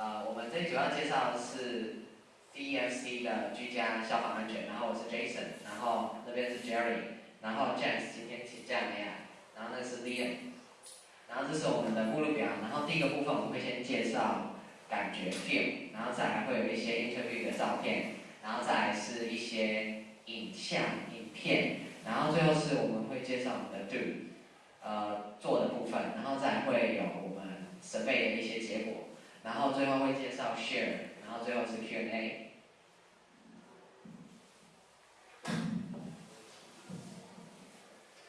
呃，我们这主要介绍的是 DMC 的居家消防安全，然后我是 Jason，然后那边是 Jerry，然后 James 今天请假没来，然后那是 Liam，然后这是我们的目录表，然后第一个部分我们会先介绍感觉 feel，然后再来会有一些 interview 的照片，然后再来是一些影像影片，然后最后是我们会介绍我们的 do，呃做的部分，然后再会有我们设备的一些结果，然后最后会介绍 share，然后最后是 Q&A。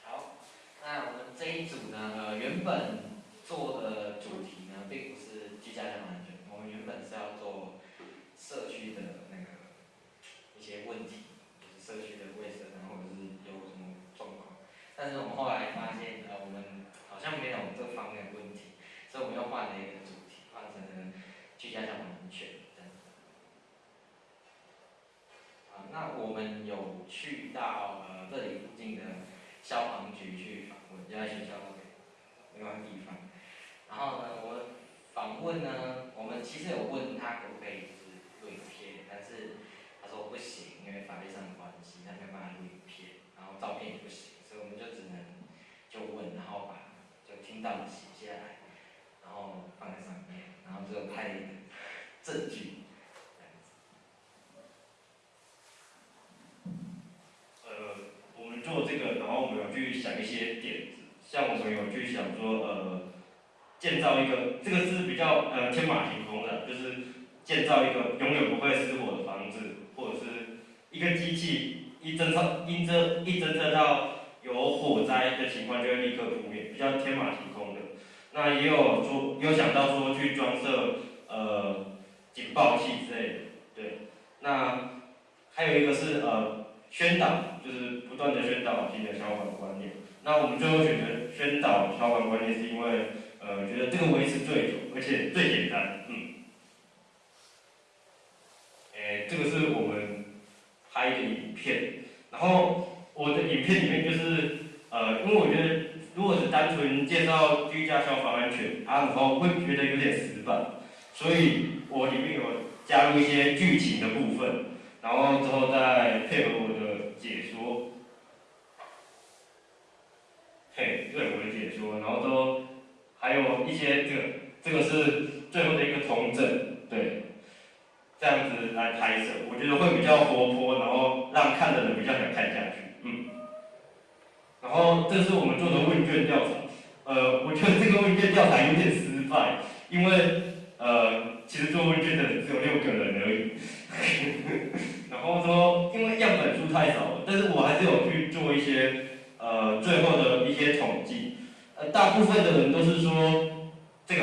好，那我们这一组呢，呃，原本做的主题呢，并不是居家消防安全，我们原本是要做社区的那个一些问题，就是社区的卫生，然后或者是有什么状况。但是我们后来发现，呃，我们好像没有这方面的问题，所以我们又换了一个主题，换成了家消防安全这样子。啊，那我们有去到呃这里附近的消防局去访问，就在学校那边另外地方。然后呢，我访问呢，我们其实有问他可不可以就是录影片，但是他说不行，因为法律上的关系，他没有办法录影片，然后照片也不行，所以我们就只能就问，然后把就听到的写下来，然后放在上面，然后就拍了一个证据。这样子呃，我们做这个，然后我们有去想一些点子，像我朋友去想说，呃，建造一个，这个是比较呃天马行空的，就是建造一个永远不会失火的房子，或者是一个机器一侦测一侦一侦测到有火灾的情况就会立刻扑灭，比较天马行空的。那也有说，有想到说去装设呃警报器之类的，对。那还有一个是呃宣导，就是不断的宣导新的消防观念。那我们最后选择宣导消防观念，是因为呃觉得这个维持最久，而且最简单，嗯。诶，这个是我们拍的影片，然后我的影片里面就是呃，因为我觉得如果是单纯介绍居家消防安全，啊，然后会觉得有点死板，所以我里面有加入一些剧情的部分，然后之后再配合我的解说，嘿，然后都还有一些这个这个是最后的一个重整，对，这样子来拍摄，我觉得会比较活泼，然后让看的人比较想看下去，嗯。然后这是我们做的问卷调查，呃，我觉得这个问卷调查有点失败，因为呃，其实做问卷的人只有六个人而已。然后说，因为样本数太少了，但是我还是有去做一些呃最后的一些统计，呃，大部分的人都是说这个，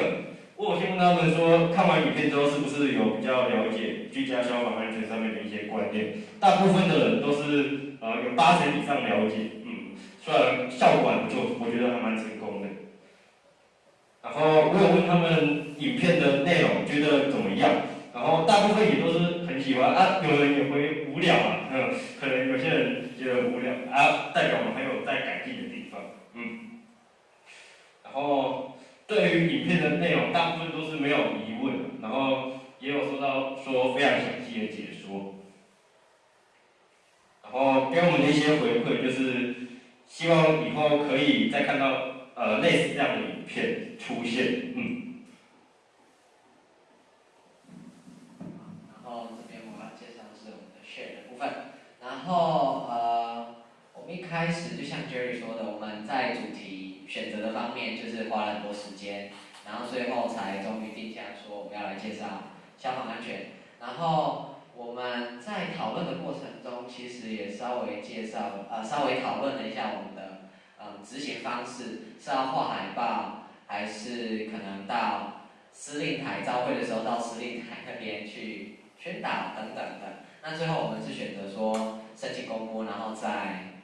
我有先问他们说，看完影片之后是不是有比较了解居家消防安全上面的一些观念？大部分的人都是呃有八成以上了解，嗯，虽然效果还不错，我觉得还蛮成功的。然后我有问他们影片的内容觉得怎么样，然后大部分也都是很喜欢啊，有人也会无聊啊，嗯，可能有些人觉得无聊啊，代表我们还有在改进的地方，嗯。然后对于影片的内容，大部分都是没有疑问，然后也有收到说非常详细的解说，然后给我们的一些回馈就是希望以后可以再看到呃类似这样的影片出现，嗯。然后这边我要介绍的是我们的 share 的部分。然后呃，我们一开始就像 Jerry 说的，我们在主题是花了很多时间，然后最后才终于定下说我们要来介绍消防安全。然后我们在讨论的过程中，其实也稍微介绍呃稍微讨论了一下我们的嗯执行方式，是要画海报，还是可能到司令台召会的时候到司令台那边去宣导等等的。那最后我们是选择说申请公播，然后再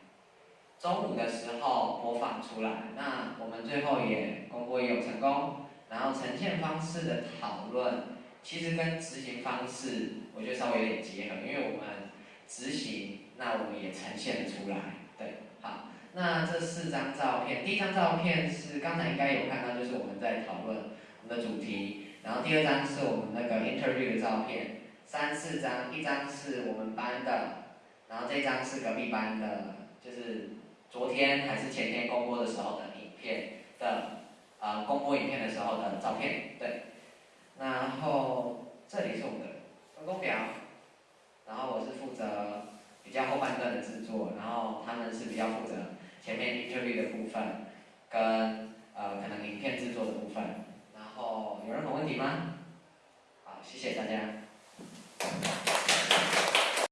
中午的时候播放出来。那我们最后也公播也有成功，然后呈现方式的讨论，其实跟执行方式我觉得稍微有点结合，因为我们执行，那我们也呈现了出来。对，好，那这四张照片，第一张照片是刚才应该有看到，就是我们在讨论我们的主题然后第二张是我们那个 interview 的照片，三四张，一张是我们班的，然后这张是隔壁班的，就是昨天还是前天公播的时候的影片的，呃，公播影片的时候的照片，对。然后这里是我们的分工表，然后我是负责比较后半段的制作，然后他们是比较负责前面 interview 的部分，跟呃可能影片制作的部分。然后有任何问题吗？好，谢谢大家。